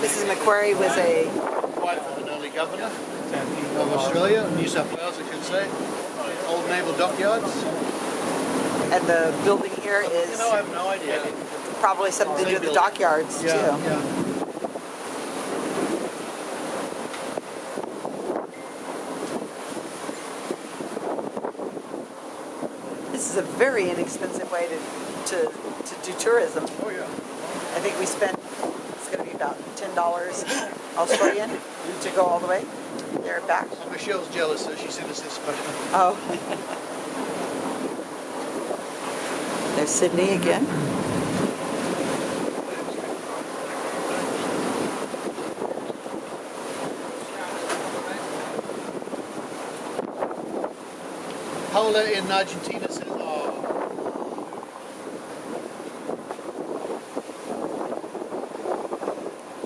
point. Mrs. Macquarie was a, Wife of an early governor of Australia, New South Wales, I should say. Old naval dockyards. and the building here is... You know, I have no idea. probably something to do with the dockyards too. Yeah, yeah. This is a very inexpensive way to, to, to do tourism. Oh, yeah. I think we spent, ten dollars Australian to go all the way there and back. Well, Michelle's jealous, so she sent us this. Oh. There's Sydney again. Pola in Argentina